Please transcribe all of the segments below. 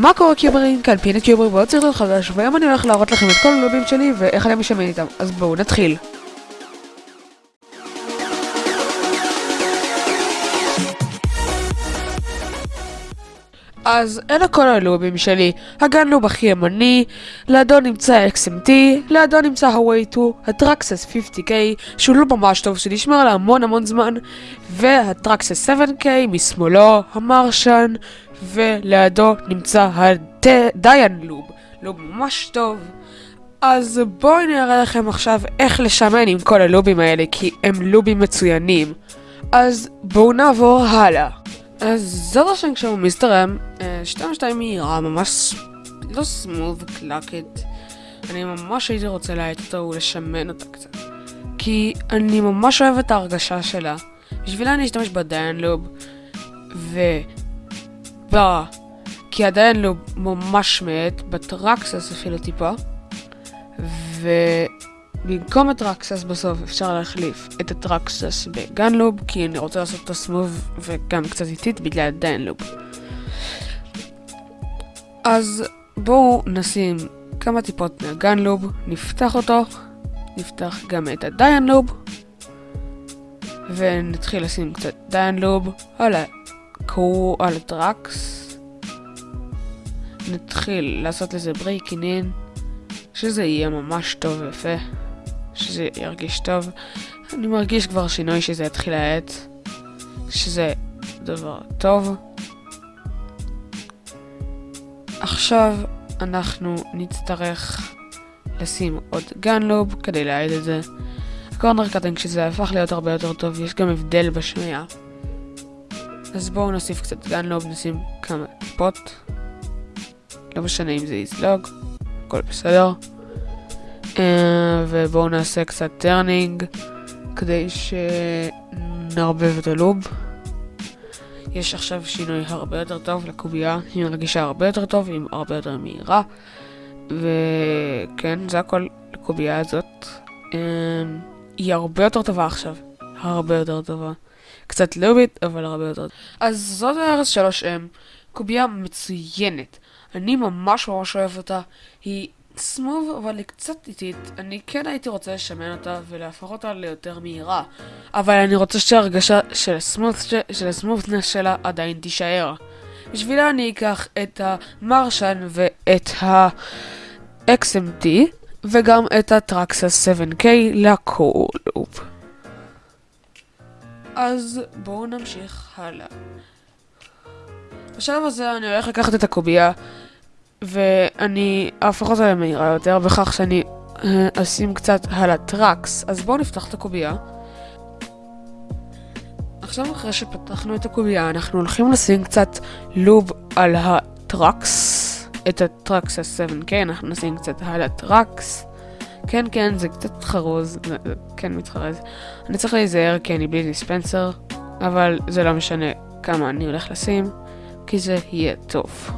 מה קורה קיוברים? כאן פינת קיוברים ועוד סרטון חדש והיום אני הולך להראות לכם את כל הלובים שלי ואיך אני משמן איתם. אז בואו נתחיל. אז אלה כל הלובים שלי, הגן לוב הכי ימני, לידו נמצא XMT, לידו נמצא הווי 2, הטרקסס 50K, שהוא לוב ממש טוב שנשמר להמון המון זמן, והטרקסס 7K משמאלו, המרשן, ולידו נמצא הדיין לוב, לוב ממש טוב. אז בואי נראה לכם עכשיו איך לשמן עם כל הלובים האלה, כי הם לובים מצוינים. אז בואו נעבור הלאה. אז זאת השם כשהוא מסתרם, 2-2 מהירה, ממש לא סמוב קלאקט. אני ממש הייתי רוצה להאט אותו ולשמן אותה קצת. כי אני ממש אוהב את ההרגשה שלה. בשבילה אני אשתמש בדיין לוב. ב... כי הדיין לוב ממש מת, בטרקסס אפילו טיפה. ו... במקום הטרקסס בסוף אפשר להחליף את הטרקסס בגנלוב כי אני רוצה לעשות את הסמוב וגם קצת איטית בגלל הדיינלוב. אז בואו נשים כמה טיפות מהגנלוב, נפתח אותו, נפתח גם את ה DaYan lube ונתחיל לשים קצת DaYan lube על ה core, על ה tracks. נתחיל לעשות לזה breaking in שזה יהיה ממש טוב ויפה. שזה ירגיש טוב. אני מרגיש כבר שינוי שזה יתחיל להאט, שזה דבר טוב. עכשיו אנחנו נצטרך לשים עוד GAN lube כדי להאט את זה. ה corner cutting שזה הפך להיות הרבה יותר טוב, יש גם הבדל בשמיעה. אז בואו נוסיף קצת GAN lube, נשים כמה טיפות. לא משנה אם זה יזלוג, הכל בסדר. אה, ובואו נעשה קצת turning כדי שנערבב את ה lube. יש עכשיו שינוי הרבה יותר טוב לקובייה, היא מרגישה הרבה יותר טוב, היא הרבה יותר מהירה. וכן, זה הכל לקובייה הזאת. אה, היא הרבה יותר טובה עכשיו, הרבה יותר טובה. קצת לובית, אבל הרבה יותר. אז זאת הארץ 3M, קובייה מצוינת. אני ממש ממש אוהב אותה. היא סמוב, אבל היא קצת איטית. אני כן הייתי רוצה לשמן אותה ולהפוך אותה ליותר מהירה. אבל אני רוצה שההרגשה של הסמות'נס שלה עדיין תישאר. בשבילה אני אקח את המרשן ואת ה-XMT וגם את הטרקסס 7K לקולופ. אז בואו נמשיך הלאה. בשלב הזה אני הולך לקחת את הקובייה ואני אהפוך אותה למהירה יותר בכך שאני אה, אשים קצת על ה tracks. אז בואו נפתח את הקובייה. עכשיו אחרי שפתחנו את הקובייה אנחנו הולכים לשים קצת lube על ה tracks. את ה tracks ה-7K אנחנו נשים קצת על ה tracks. כן כן זה קצת חרוז, זה כן מתחרז. אני צריך להיזהר כי אני בלי dispenser, אבל זה לא משנה כמה אני הולך לשים, כי זה יהיה טוב.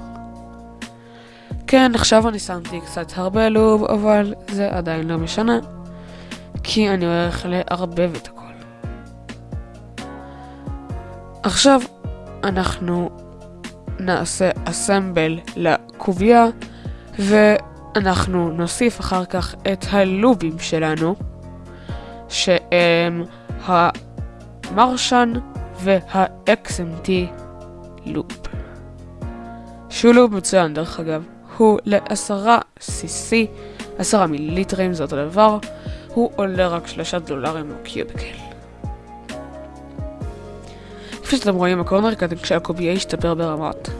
כן, עכשיו אני שמתי קצת הרבה לוב, אבל זה עדיין לא משנה, כי אני הולך לערבב את הכל. עכשיו אנחנו נעשה אסמבל לקובייה, ואנחנו נוסיף אחר כך את הלובים שלנו, שהם המרשן וה-XMT לופ. שהוא לוב מצוין דרך אגב. הוא לעשרה cc, עשרה מיליליטרים זה אותו דבר, הוא עולה רק שלושה דולרים או קיוביקל. כפי שאתם רואים, הקורנר קטן כשהקובייה ישתפר ברמות.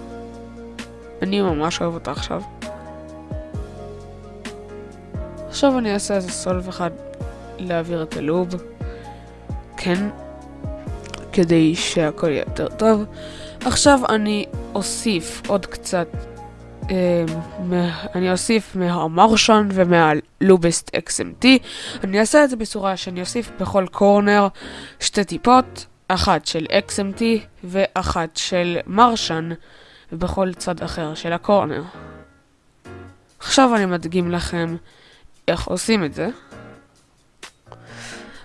אני ממש אוהב אותה עכשיו. עכשיו אני אעשה איזה סולב אחד להעביר את הלוב. כן. כדי שהכל יהיה יותר טוב. עכשיו אני אוסיף עוד קצת אמ, אני אוסיף מהמרשן ומהלובסט XMT. אני אעשה את זה בצורה שאני אוסיף בכל קורנר שתי טיפות, אחת של XMT ואחת של מרשן, ובכל צד אחר של הקורנר. עכשיו אני מדגים לכם איך עושים את זה.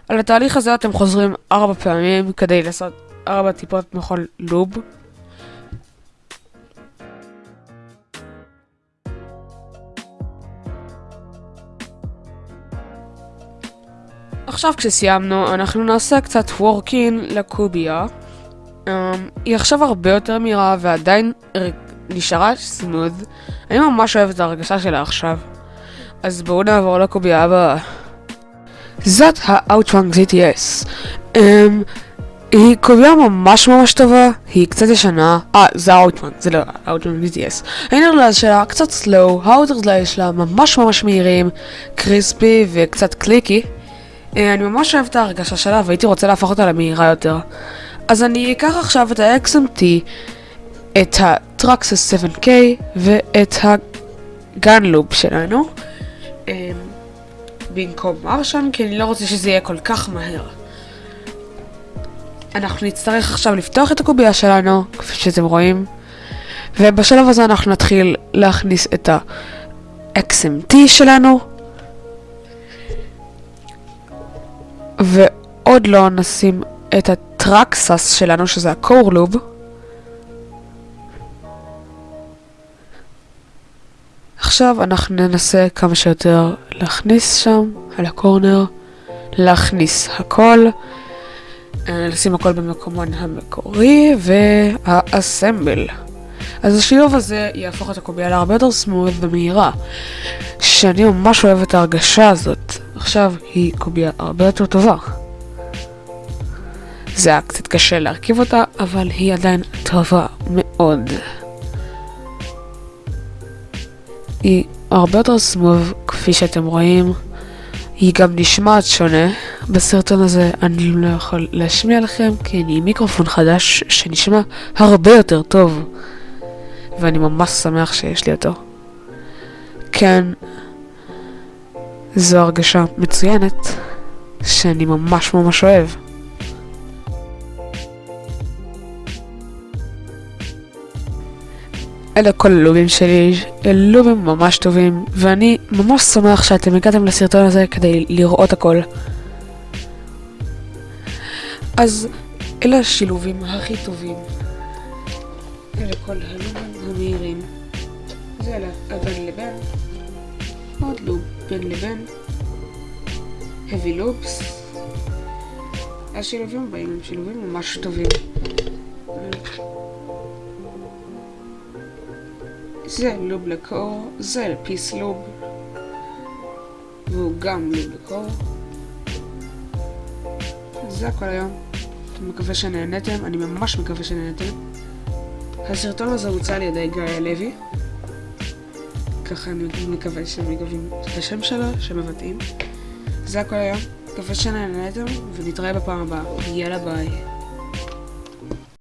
על התהליך הזה אתם חוזרים ארבע פעמים כדי לעשות ארבע טיפות מכל לוב. עכשיו כשסיימנו, אנחנו נעשה קצת וורקין לקוביה. Um, היא עכשיו הרבה יותר מהירה ועדיין נשארה smooth. אני ממש אוהב את הרגשה שלה עכשיו. אז בואו נעבור לקוביה הבאה. זאת ה-AoChuang GTS. Um, היא קוביה ממש ממש טובה, היא קצת ישנה. אה, זה ה-AoChuang, זה לא ה-AoChuang GTS. ה inner layers שלה קצת slow, ה outer layers שלה ממש ממש מהירים, crispy וקצת clicky. Uh, אני ממש אוהב את ההרגשה שלה והייתי רוצה להפוך אותה למהירה יותר. אז אני אקח עכשיו את ה-XMT, את ה-Traxxas 7K ואת הגן-לופ שלנו. Um, במקום מרשן, כי אני לא רוצה שזה יהיה כל כך מהר. אנחנו נצטרך עכשיו לפתוח את הקובייה שלנו, כפי שאתם רואים, ובשלב הזה אנחנו נתחיל להכניס את ה-XMT שלנו, ועוד לא נשים את הטרקסס שלנו, שזה ה-core loop. עכשיו אנחנו ננסה כמה שיותר להכניס שם, על הקורנר, להכניס הכל, אה, לשים הכל במקומן המקורי, והאסמבל. אז השילוב הזה יהפוך את הקובייה להרבה יותר סמוד ומהירה, שאני ממש אוהב את ההרגשה הזאת. עכשיו היא קובייה הרבה יותר טובה. זה היה קצת קשה להרכיב אותה, אבל היא עדיין טובה מאוד. היא הרבה יותר סמוב, כפי שאתם רואים. היא גם נשמעת שונה. בסרטון הזה אני לא יכול להשמיע לכם, כי אני עם מיקרופון חדש שנשמע הרבה יותר טוב. ואני ממש שמח שיש לי אותו. כן, זו הרגשה מצוינת, שאני ממש ממש אוהב. אלה כל הלובים שלי, לובים ממש טובים, ואני ממש שמח שאתם הגעתם לסרטון הזה כדי לראות הכל. אז אלה השילובים הכי טובים. אלה כל הלובים המהירים. זה אלה הבין לבין. עוד לוב בין לבין. heavy loops. השילובים הבאים הם שילובים ממש טובים. לוב לקור, זה פיס לוב, והוא גם לוב לקור. זה הכל היום. אני מקווה שנהנתם, אני ממש מקווה שנהנתם. הסרטון הזה הוצא על ידי גיא הלוי. ככה אני מקווה שהם מגבים את השם שלו, שמבטאים. זה הכל היום. מקווה שנהנתם, ונתראה בפעם הבאה. יאללה ביי.